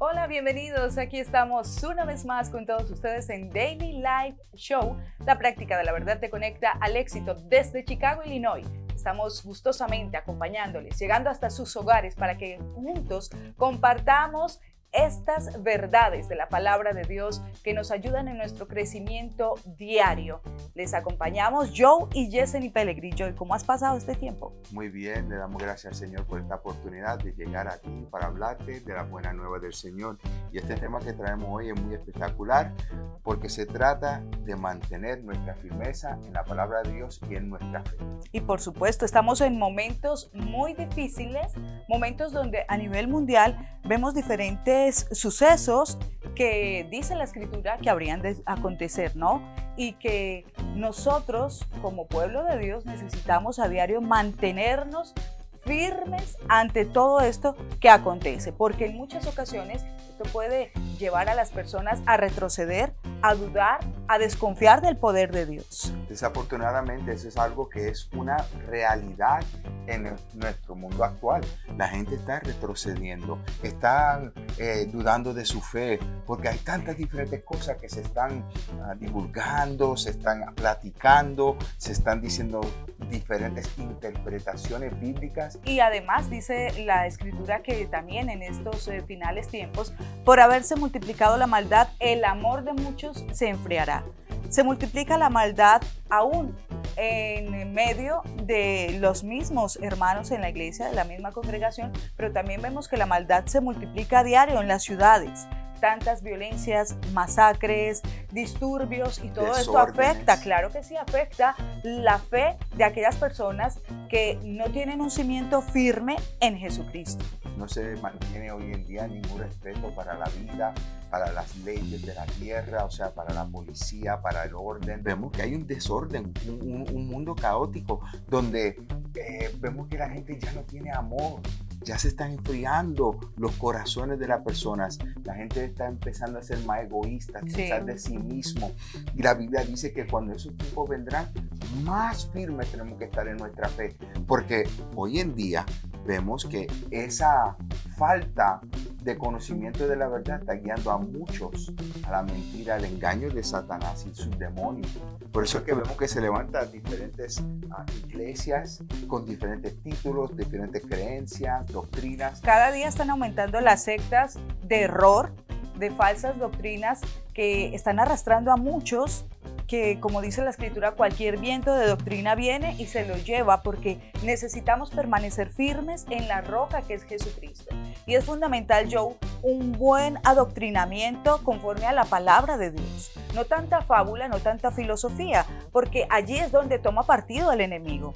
Hola, bienvenidos. Aquí estamos una vez más con todos ustedes en Daily Life Show. La práctica de la verdad te conecta al éxito desde Chicago, Illinois. Estamos gustosamente acompañándoles, llegando hasta sus hogares para que juntos compartamos estas verdades de la palabra de Dios que nos ayudan en nuestro crecimiento diario. Les acompañamos Joe y Yesenia Pellegrini. Joe, ¿cómo has pasado este tiempo? Muy bien, le damos gracias al Señor por esta oportunidad de llegar aquí para hablarte de la buena nueva del Señor. Y este tema que traemos hoy es muy espectacular porque se trata de mantener nuestra firmeza en la palabra de Dios y en nuestra fe. Y por supuesto, estamos en momentos muy difíciles, momentos donde a nivel mundial vemos diferentes sucesos que dice la escritura que habrían de acontecer, ¿no? Y que nosotros como pueblo de Dios necesitamos a diario mantenernos firmes ante todo esto que acontece, porque en muchas ocasiones esto puede llevar a las personas a retroceder, a dudar, a desconfiar del poder de Dios. Desafortunadamente eso es algo que es una realidad en nuestro mundo actual. La gente está retrocediendo, están eh, dudando de su fe, porque hay tantas diferentes cosas que se están ah, divulgando, se están platicando, se están diciendo diferentes interpretaciones bíblicas. Y además dice la escritura que también en estos eh, finales tiempos, por haberse multiplicado la maldad, el amor de muchos se enfriará. Se multiplica la maldad aún en medio de los mismos hermanos en la iglesia, de la misma congregación, pero también vemos que la maldad se multiplica a diario en las ciudades tantas violencias, masacres, disturbios y todo esto afecta, claro que sí, afecta la fe de aquellas personas que no tienen un cimiento firme en Jesucristo. No se mantiene hoy en día ningún respeto para la vida, para las leyes de la tierra, o sea, para la policía, para el orden. Vemos que hay un desorden, un, mundo caótico, donde eh, vemos que la gente ya no tiene amor, ya se están enfriando los corazones de las personas. La gente está empezando a ser más egoísta, a pensar de sí mismo. Y la Biblia dice que cuando esos tiempos vendrán, más firmes tenemos que estar en nuestra fe. Porque hoy en día vemos que esa falta de conocimiento de la verdad está guiando a muchos a la mentira, al engaño de Satanás y sus demonios. Por eso es que vemos que se levantan diferentes ah, iglesias con diferentes títulos, diferentes creencias, doctrinas. Cada día están aumentando las sectas de error, de falsas doctrinas que están arrastrando a muchos que, como dice la escritura, cualquier viento de doctrina viene y se lo lleva porque necesitamos permanecer firmes en la roca que es Jesucristo. Y es fundamental, Joe, un buen adoctrinamiento conforme a la palabra de Dios. No tanta fábula, no tanta filosofía, porque allí es donde toma partido el enemigo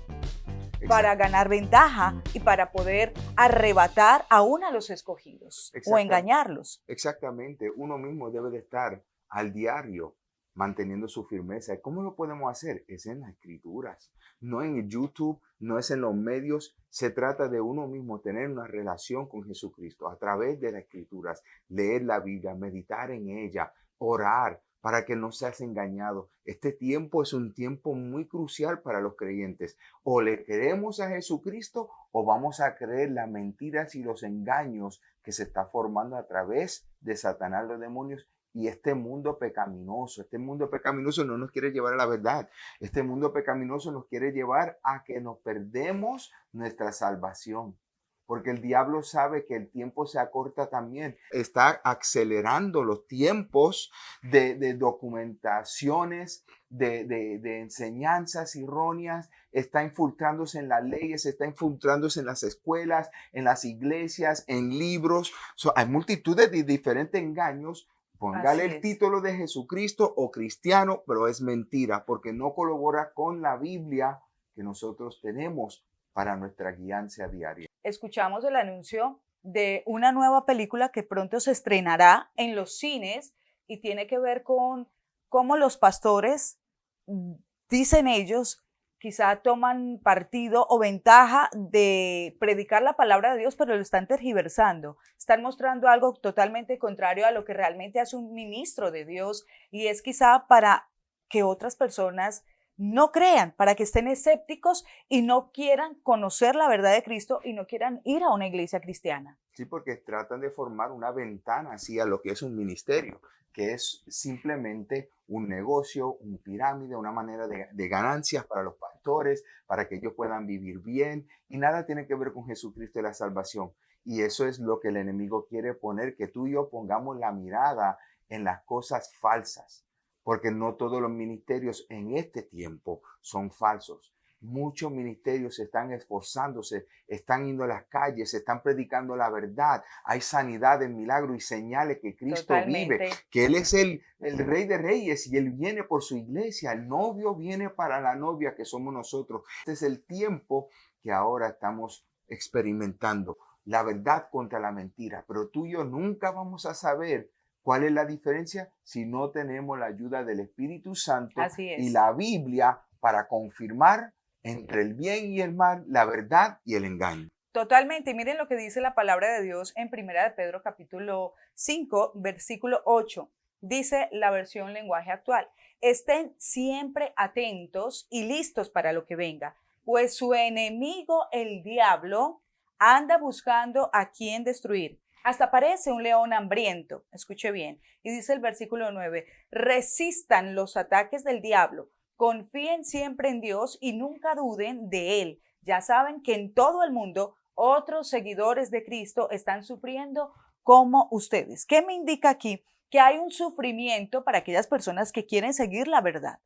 para ganar ventaja y para poder arrebatar aún a los escogidos o engañarlos. Exactamente, uno mismo debe de estar al diario manteniendo su firmeza. ¿Cómo lo podemos hacer? Es en las escrituras, no en YouTube, no es en los medios. Se trata de uno mismo tener una relación con Jesucristo a través de las escrituras, leer la Biblia, meditar en ella, orar para que no seas engañado. Este tiempo es un tiempo muy crucial para los creyentes. O le creemos a Jesucristo o vamos a creer las mentiras y los engaños que se está formando a través de Satanás, los demonios y este mundo pecaminoso, este mundo pecaminoso no nos quiere llevar a la verdad. Este mundo pecaminoso nos quiere llevar a que nos perdemos nuestra salvación. Porque el diablo sabe que el tiempo se acorta también. Está acelerando los tiempos de, documentaciones, de, enseñanzas erróneas. Está infiltrándose en las leyes, está infiltrándose en las escuelas, en las iglesias, en libros. hay multitudes de diferentes engaños Póngale el título de Jesucristo o cristiano, pero es mentira porque no colabora con la Biblia que nosotros tenemos para nuestra guianza diaria. Escuchamos el anuncio de una nueva película que pronto se estrenará en los cines y tiene que ver con cómo los pastores, mm, dicen ellos, quizá toman partido o ventaja de predicar la palabra de Dios, pero lo están tergiversando. Están mostrando algo totalmente contrario a lo que realmente hace un ministro de Dios y es quizá para que otras personas no crean, para que estén escépticos y no quieran conocer la verdad de Cristo y no quieran ir a una iglesia cristiana. Sí, porque tratan de formar una ventana hacia lo que es un ministerio, que es simplemente un negocio, un pirámide, una manera de, de, ganancias para los pastores, para que ellos puedan vivir bien y nada tiene que ver con Jesucristo y la salvación. Y eso es lo que el enemigo quiere poner, que tú y yo pongamos la mirada en las cosas falsas porque no todos los ministerios en este tiempo son falsos. Muchos ministerios están esforzándose, están yendo a las calles, están predicando la verdad. Hay sanidad en milagro y señales que Cristo vive, que Él es el, el Rey de Reyes y Él viene por su iglesia. El novio viene para la novia que somos nosotros. Este es el tiempo que ahora estamos experimentando. La verdad contra la mentira. Pero tú y yo nunca vamos a saber ¿Cuál es la diferencia? Si no tenemos la ayuda del Espíritu Santo y la Biblia para confirmar entre el bien y el mal, la verdad y el engaño. Totalmente. Y miren lo que dice la palabra de Dios en Primera de Pedro capítulo 5, versículo 8. Dice la versión lenguaje actual. Estén siempre atentos y listos para lo que venga, pues su enemigo, el diablo, anda buscando a quien destruir hasta parece un león hambriento. Escuche bien. Y dice el versículo 9, resistan los ataques del diablo, confíen siempre en Dios y nunca duden de Él. Ya saben que en todo el mundo otros seguidores de Cristo están sufriendo como ustedes. ¿Qué me indica aquí? Que hay un sufrimiento para aquellas personas que quieren seguir la verdad,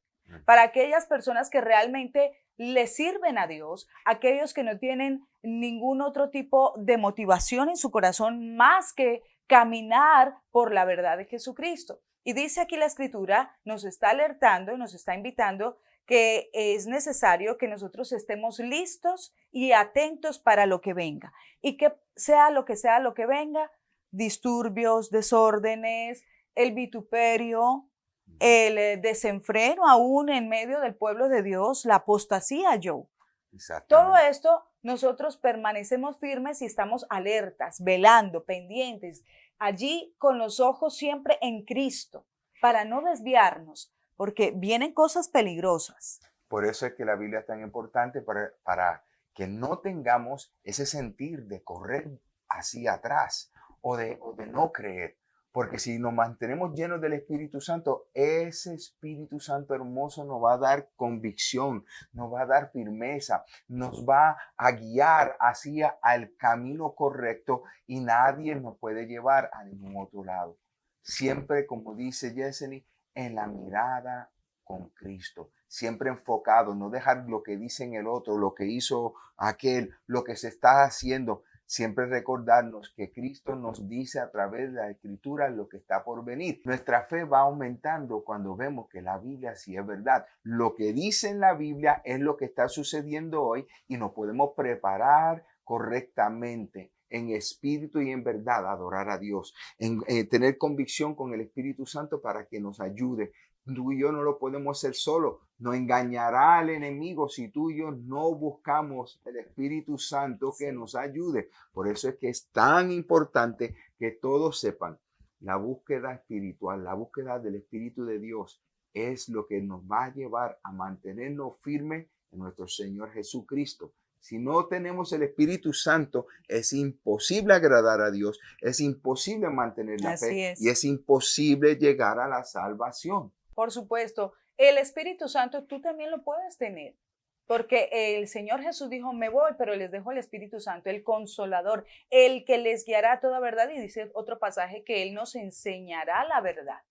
para aquellas personas que realmente le sirven a Dios, aquellos que no tienen ningún otro tipo de motivación en su corazón más que caminar por la verdad de Jesucristo. Y dice aquí la escritura, nos está alertando y nos está invitando que es necesario que nosotros estemos listos y atentos para lo que venga. Y que sea lo que sea lo que venga, disturbios, desórdenes, el vituperio, el eh, desenfreno aún en medio del pueblo de Dios, la apostasía, Joe. Todo esto nosotros permanecemos firmes y estamos alertas, velando, pendientes, allí con los ojos siempre en Cristo, para no desviarnos, porque vienen cosas peligrosas. Por eso es que la Biblia es tan importante para, para que no tengamos ese sentir de correr hacia atrás o de, o de no creer, porque si nos mantenemos llenos del Espíritu Santo, ese Espíritu Santo hermoso nos va a dar convicción, nos va a dar firmeza, nos va a guiar hacia el camino correcto y nadie nos puede llevar a ningún otro lado. Siempre, como dice Yesenia, en la mirada con Cristo, siempre enfocado, no dejar lo que dice en el otro, lo que hizo aquel, lo que se está haciendo, Siempre recordarnos que Cristo nos dice a través de la escritura lo que está por venir. Nuestra fe va aumentando cuando vemos que la Biblia sí es verdad. Lo que dice en la Biblia es lo que está sucediendo hoy y nos podemos preparar correctamente en espíritu y en verdad adorar a Dios, en eh, tener convicción con el Espíritu Santo para que nos ayude Tú y yo no lo podemos hacer solo. No engañará al enemigo si tú y yo no buscamos el Espíritu Santo que nos ayude. Por eso es que es tan importante que todos sepan la búsqueda espiritual, la búsqueda del Espíritu de Dios es lo que nos va a llevar a mantenernos firmes en nuestro Señor Jesucristo. Si no tenemos el Espíritu Santo, es imposible agradar a Dios, es imposible mantener la fe y es imposible llegar a la salvación. Por supuesto, el Espíritu Santo tú también lo puedes tener. Porque el Señor Jesús dijo, me voy, pero les dejo el Espíritu Santo, el consolador, el que les guiará a toda verdad. Y dice otro pasaje que Él nos enseñará la verdad.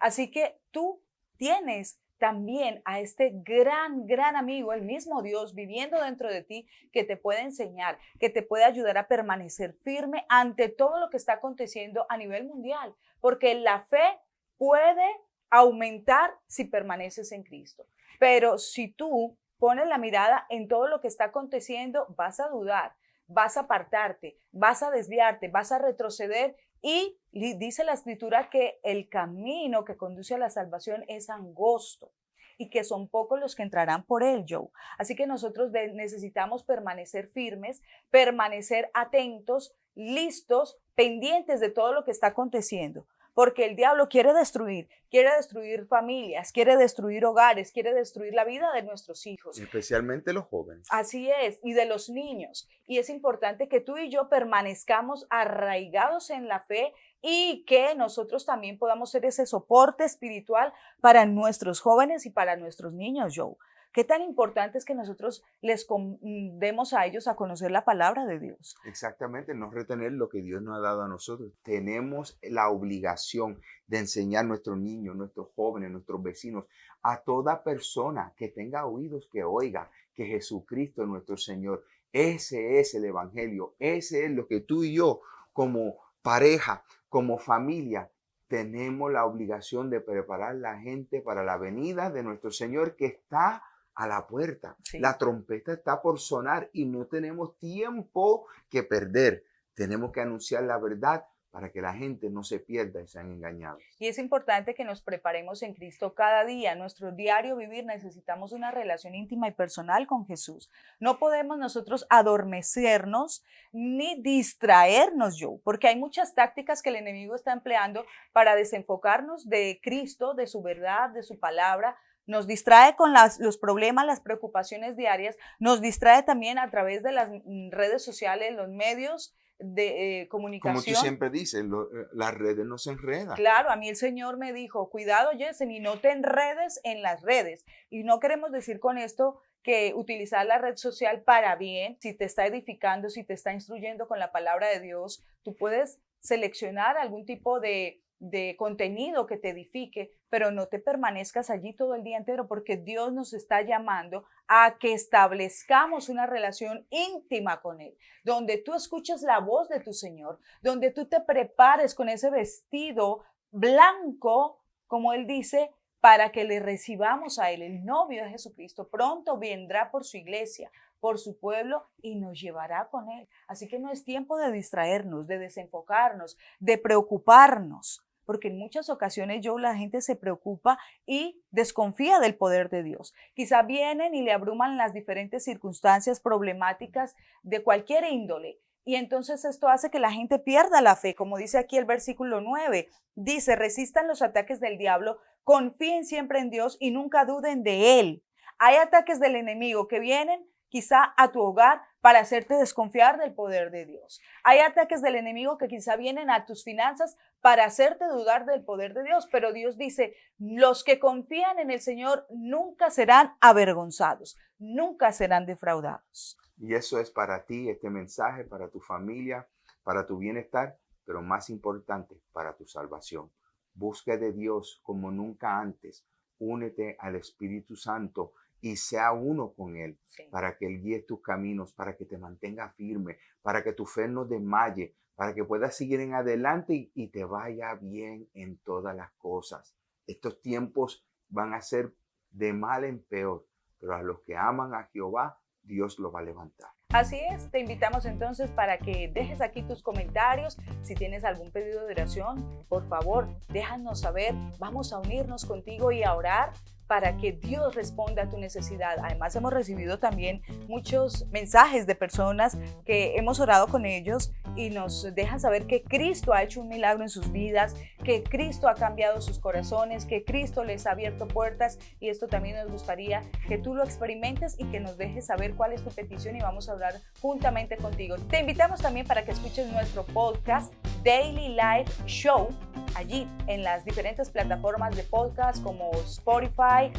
Así que tú tienes también a este gran, gran amigo, el mismo Dios viviendo dentro de ti, que te puede enseñar, que te puede ayudar a permanecer firme ante todo lo que está aconteciendo a nivel mundial. Porque la fe puede aumentar si permaneces en Cristo. Pero si tú pones la mirada en todo lo que está aconteciendo, vas a dudar, vas a apartarte, vas a desviarte, vas a retroceder y dice la escritura que el camino que conduce a la salvación es angosto y que son pocos los que entrarán por él, Joe. Así que nosotros necesitamos permanecer firmes, permanecer atentos listos, pendientes de todo lo que está aconteciendo porque el diablo quiere destruir, quiere destruir familias, quiere destruir hogares, quiere destruir la vida de nuestros hijos. Especialmente los jóvenes. Así es, y de los niños. Y es importante que tú y yo permanezcamos arraigados en la fe y que nosotros también podamos ser ese soporte espiritual para nuestros jóvenes y para nuestros niños, Joe. ¿Qué tan importante es que nosotros les mm, demos a ellos a conocer la palabra de Dios? Exactamente, no retener lo que Dios nos ha dado a nosotros. Tenemos la obligación de enseñar a nuestros niños, nuestros jóvenes, nuestros vecinos, a toda persona que tenga oídos que oiga que Jesucristo es nuestro Señor. Ese es el Evangelio, ese es lo que tú y yo como pareja, como familia, tenemos la obligación de preparar la gente para la venida de nuestro Señor que está a la puerta. La trompeta está por sonar y no tenemos tiempo que perder. Tenemos que anunciar la verdad para que la gente no se pierda y sean engañados. Y es importante que nos preparemos en Cristo cada día. nuestro diario vivir necesitamos una relación íntima y personal con Jesús. No podemos nosotros adormecernos ni distraernos yo, porque hay muchas tácticas que el enemigo está empleando para desenfocarnos de Cristo, de su verdad, de su palabra, nos distrae con los problemas, las preocupaciones diarias, nos distrae también a través de las mm, redes sociales, los medios de comunicación. Eh, Como tú siempre dices, eh, las redes no se enredan. Claro, a mí el Señor me dijo, cuidado Jessen, y no te enredes en las redes. Y no queremos decir con esto que utilizar la red social para bien, si te está edificando, si te está instruyendo con la palabra de Dios, tú puedes seleccionar algún tipo de de contenido que te edifique, pero no te permanezcas allí todo el día entero porque Dios nos está llamando a que establezcamos una relación íntima con Él, donde tú escuches la voz de tu Señor, donde tú te prepares con ese vestido blanco, como Él dice, para que le recibamos a Él, el novio de Jesucristo. Pronto vendrá por su iglesia, por su pueblo y nos llevará con Él. Así que no es tiempo de distraernos, de desenfocarnos, de preocuparnos porque en muchas ocasiones yo la gente se preocupa y desconfía del poder de Dios. Quizá vienen y le abruman las diferentes circunstancias problemáticas de cualquier índole. Y entonces esto hace que la gente pierda la fe, como dice aquí el versículo 9. Dice, resistan los ataques del diablo, confíen siempre en Dios y nunca duden de Él. Hay ataques del enemigo que vienen quizá a tu hogar para hacerte desconfiar del poder de Dios. Hay ataques del enemigo que quizá vienen a tus finanzas para hacerte dudar del poder de Dios, pero Dios dice, los que confían en el Señor nunca serán avergonzados, nunca serán defraudados. Y eso es para ti, este mensaje, para tu familia, para tu bienestar, pero más importante, para tu salvación. Busca de Dios como nunca antes. Únete al Espíritu Santo y sea uno con Él, para que Él guíe tus caminos, para que te mantenga firme, para que tu fe no desmaye, para que puedas seguir en adelante y, te vaya bien en todas las cosas. Estos tiempos van a ser de mal en peor, pero a los que aman a Jehová, Dios los va a levantar. Así es, te invitamos entonces para que dejes aquí tus comentarios. Si tienes algún pedido de oración, por favor, déjanos saber. Vamos a unirnos contigo y a orar para que Dios responda a tu necesidad. Además, hemos recibido también muchos mensajes de personas que hemos orado con ellos y nos dejan saber que Cristo ha hecho un milagro en sus vidas, que Cristo ha cambiado sus corazones, que Cristo les ha abierto puertas y esto también nos gustaría que tú lo experimentes y que nos dejes saber cuál es tu petición y vamos a orar juntamente contigo. Te invitamos también para que escuches nuestro podcast Daily Life Show allí en las diferentes plataformas de podcast como Spotify,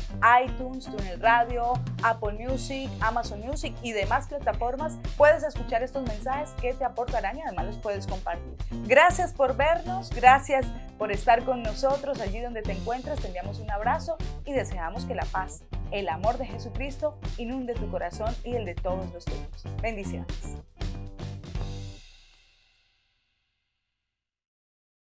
iTunes, TuneIn Radio, Apple Music, Amazon Music y demás plataformas. Puedes escuchar estos mensajes que te aportarán y además los puedes compartir. Gracias por vernos, gracias por estar con nosotros allí donde te encuentras. Te enviamos un abrazo y deseamos que la paz, el amor de Jesucristo inunde tu corazón y el de todos los tuyos. Bendiciones.